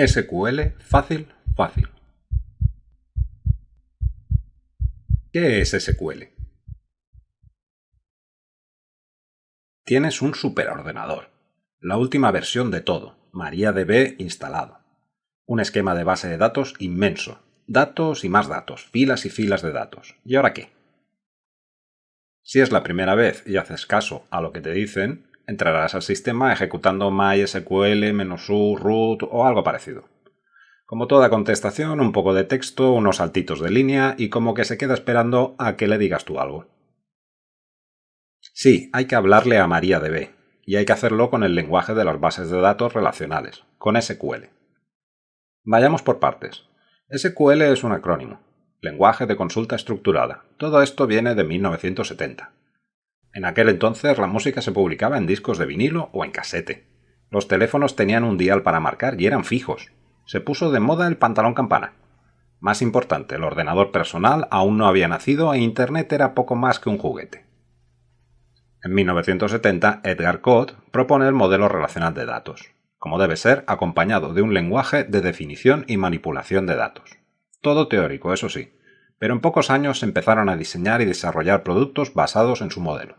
SQL fácil, fácil. ¿Qué es SQL? Tienes un superordenador, la última versión de todo, MariaDB instalado. Un esquema de base de datos inmenso, datos y más datos, filas y filas de datos. ¿Y ahora qué? Si es la primera vez y haces caso a lo que te dicen, entrarás al sistema ejecutando MySQL-u root o algo parecido. Como toda contestación, un poco de texto, unos saltitos de línea y como que se queda esperando a que le digas tú algo. Sí, hay que hablarle a MariaDB, y hay que hacerlo con el lenguaje de las bases de datos relacionales, con SQL. Vayamos por partes. SQL es un acrónimo, lenguaje de consulta estructurada. Todo esto viene de 1970. En aquel entonces la música se publicaba en discos de vinilo o en casete. Los teléfonos tenían un dial para marcar y eran fijos. Se puso de moda el pantalón campana. Más importante, el ordenador personal aún no había nacido e Internet era poco más que un juguete. En 1970, Edgar Code propone el modelo relacional de datos, como debe ser acompañado de un lenguaje de definición y manipulación de datos. Todo teórico, eso sí, pero en pocos años empezaron a diseñar y desarrollar productos basados en su modelo.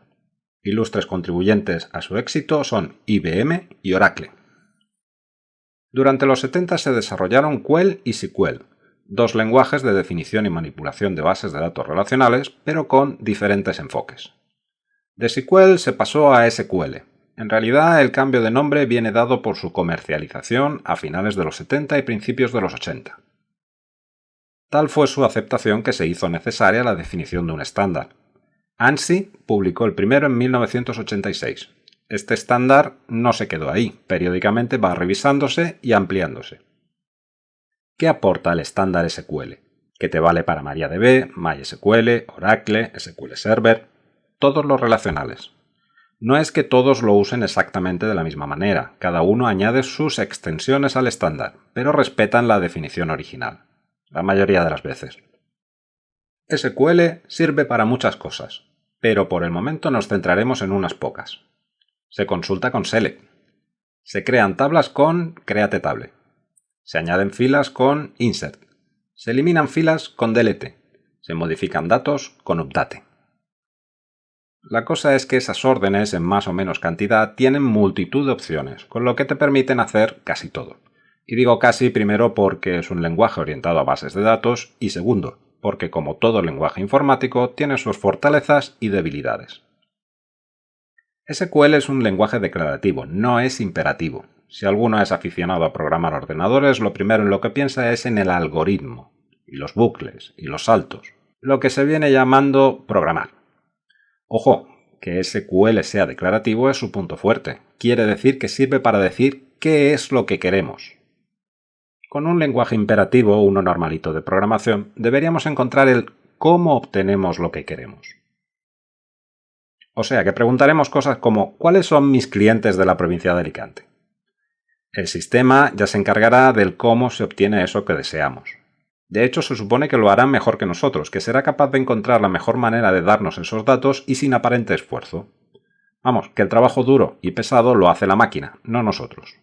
Ilustres contribuyentes a su éxito son IBM y Oracle. Durante los 70 se desarrollaron Quell y SQL, dos lenguajes de definición y manipulación de bases de datos relacionales, pero con diferentes enfoques. De SQL se pasó a SQL. En realidad, el cambio de nombre viene dado por su comercialización a finales de los 70 y principios de los 80. Tal fue su aceptación que se hizo necesaria la definición de un estándar, ANSI publicó el primero en 1986. Este estándar no se quedó ahí, periódicamente va revisándose y ampliándose. ¿Qué aporta el estándar SQL? Que te vale para MariaDB, MySQL, Oracle, SQL Server, todos los relacionales. No es que todos lo usen exactamente de la misma manera, cada uno añade sus extensiones al estándar, pero respetan la definición original, la mayoría de las veces. SQL sirve para muchas cosas, pero por el momento nos centraremos en unas pocas. Se consulta con select. Se crean tablas con create table. Se añaden filas con insert. Se eliminan filas con delete. Se modifican datos con update. La cosa es que esas órdenes en más o menos cantidad tienen multitud de opciones, con lo que te permiten hacer casi todo. Y digo casi primero porque es un lenguaje orientado a bases de datos y segundo, porque como todo lenguaje informático tiene sus fortalezas y debilidades. SQL es un lenguaje declarativo, no es imperativo. Si alguno es aficionado a programar ordenadores, lo primero en lo que piensa es en el algoritmo, y los bucles, y los saltos, lo que se viene llamando programar. Ojo, que SQL sea declarativo es su punto fuerte. Quiere decir que sirve para decir qué es lo que queremos, con un lenguaje imperativo uno normalito de programación, deberíamos encontrar el cómo obtenemos lo que queremos. O sea que preguntaremos cosas como ¿cuáles son mis clientes de la provincia de Alicante? El sistema ya se encargará del cómo se obtiene eso que deseamos. De hecho, se supone que lo hará mejor que nosotros, que será capaz de encontrar la mejor manera de darnos esos datos y sin aparente esfuerzo. Vamos, que el trabajo duro y pesado lo hace la máquina, no nosotros.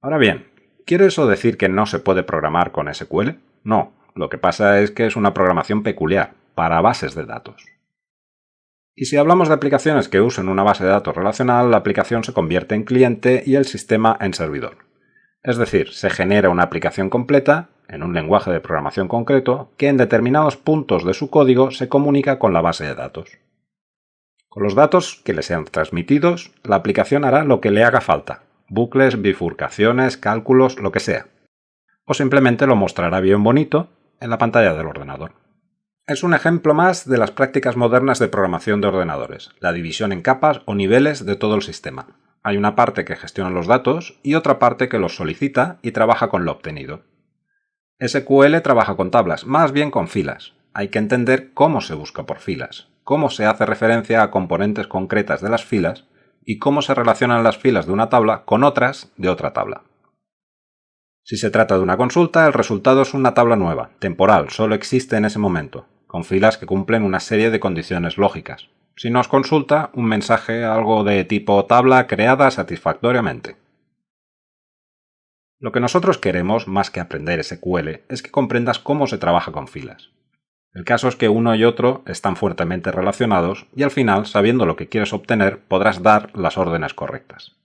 Ahora bien, ¿Quiere eso decir que no se puede programar con SQL? No, lo que pasa es que es una programación peculiar, para bases de datos. Y si hablamos de aplicaciones que usen una base de datos relacional, la aplicación se convierte en cliente y el sistema en servidor. Es decir, se genera una aplicación completa, en un lenguaje de programación concreto, que en determinados puntos de su código se comunica con la base de datos. Con los datos que le sean transmitidos, la aplicación hará lo que le haga falta, bucles, bifurcaciones, cálculos, lo que sea. O simplemente lo mostrará bien bonito en la pantalla del ordenador. Es un ejemplo más de las prácticas modernas de programación de ordenadores, la división en capas o niveles de todo el sistema. Hay una parte que gestiona los datos y otra parte que los solicita y trabaja con lo obtenido. SQL trabaja con tablas, más bien con filas. Hay que entender cómo se busca por filas, cómo se hace referencia a componentes concretas de las filas y cómo se relacionan las filas de una tabla con otras de otra tabla. Si se trata de una consulta, el resultado es una tabla nueva, temporal, solo existe en ese momento, con filas que cumplen una serie de condiciones lógicas. Si nos consulta, un mensaje algo de tipo tabla creada satisfactoriamente. Lo que nosotros queremos, más que aprender SQL, es que comprendas cómo se trabaja con filas. El caso es que uno y otro están fuertemente relacionados y al final, sabiendo lo que quieres obtener, podrás dar las órdenes correctas.